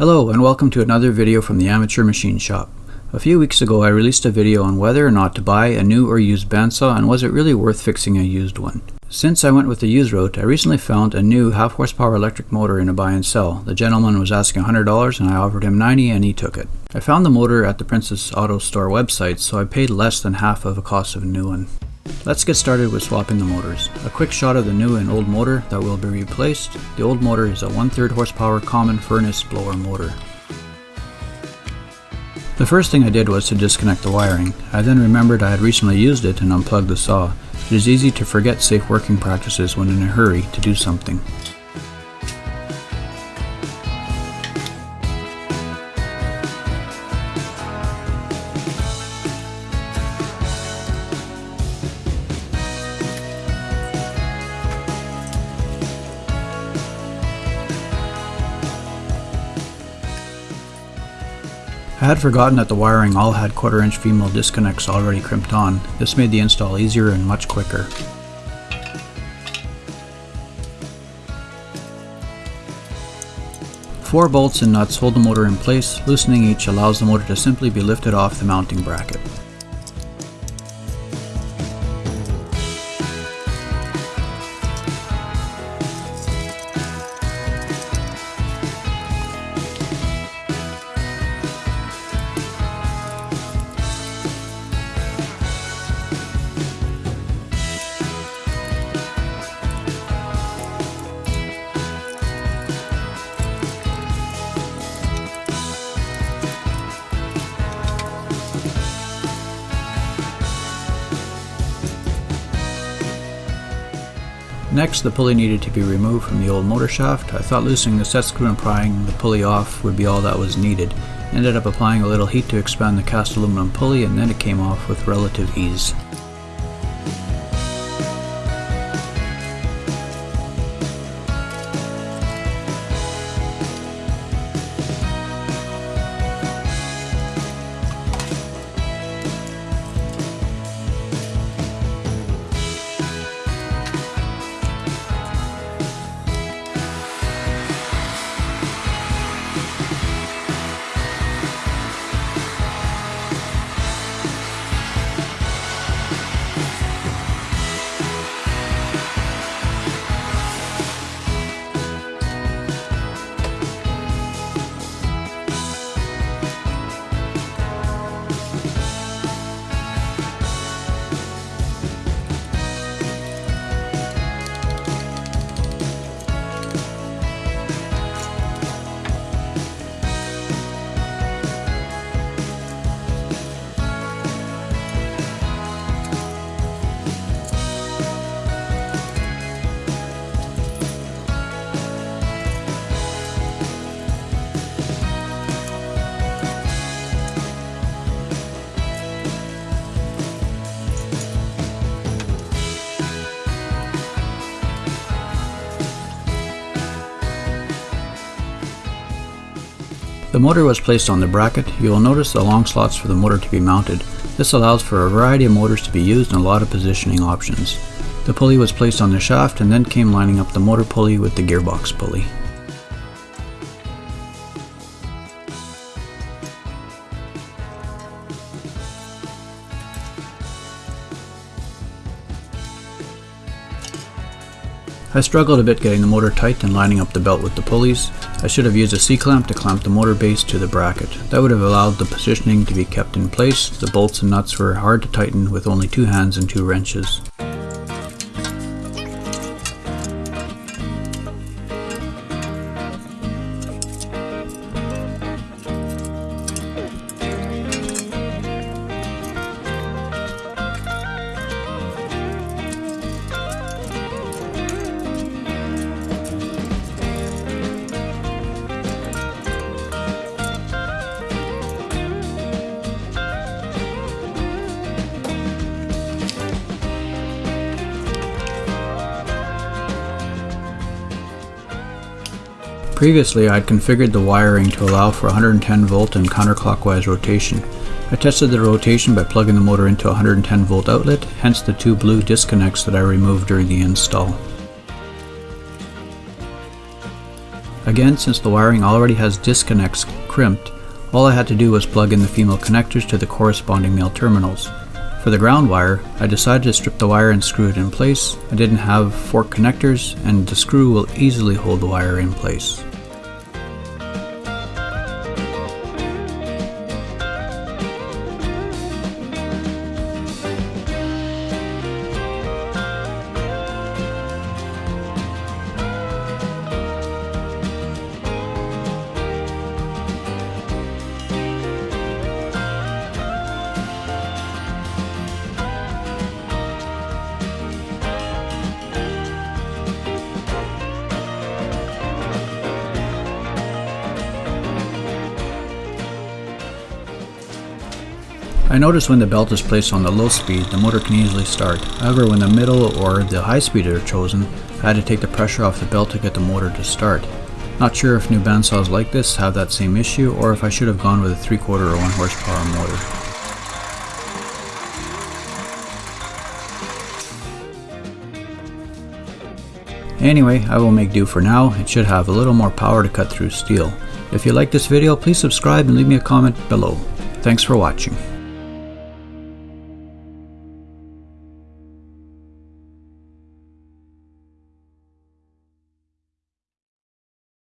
Hello and welcome to another video from the Amateur Machine Shop. A few weeks ago I released a video on whether or not to buy a new or used bandsaw and was it really worth fixing a used one. Since I went with the used route, I recently found a new half horsepower electric motor in a buy and sell. The gentleman was asking $100 and I offered him 90 and he took it. I found the motor at the Princess Auto Store website so I paid less than half of the cost of a new one. Let's get started with swapping the motors. A quick shot of the new and old motor that will be replaced. The old motor is a 1 3 horsepower common furnace blower motor. The first thing I did was to disconnect the wiring. I then remembered I had recently used it and unplugged the saw. It is easy to forget safe working practices when in a hurry to do something. I had forgotten that the wiring all had quarter inch female disconnects already crimped on. This made the install easier and much quicker. Four bolts and nuts hold the motor in place, loosening each allows the motor to simply be lifted off the mounting bracket. Next, the pulley needed to be removed from the old motor shaft. I thought loosening the set screw and prying the pulley off would be all that was needed. Ended up applying a little heat to expand the cast aluminum pulley and then it came off with relative ease. The motor was placed on the bracket. You will notice the long slots for the motor to be mounted. This allows for a variety of motors to be used and a lot of positioning options. The pulley was placed on the shaft and then came lining up the motor pulley with the gearbox pulley. I struggled a bit getting the motor tight and lining up the belt with the pulleys. I should have used a C-clamp to clamp the motor base to the bracket. That would have allowed the positioning to be kept in place. The bolts and nuts were hard to tighten with only two hands and two wrenches. Previously I had configured the wiring to allow for 110 volt and counterclockwise rotation. I tested the rotation by plugging the motor into a 110 volt outlet, hence the two blue disconnects that I removed during the install. Again, since the wiring already has disconnects crimped, all I had to do was plug in the female connectors to the corresponding male terminals. For the ground wire, I decided to strip the wire and screw it in place. I didn't have fork connectors and the screw will easily hold the wire in place. I notice when the belt is placed on the low speed, the motor can easily start. However, when the middle or the high speed are chosen, I had to take the pressure off the belt to get the motor to start. Not sure if new bandsaws like this have that same issue or if I should have gone with a 3 quarter or 1 horsepower motor. Anyway, I will make do for now. It should have a little more power to cut through steel. If you like this video, please subscribe and leave me a comment below. Thanks for watching.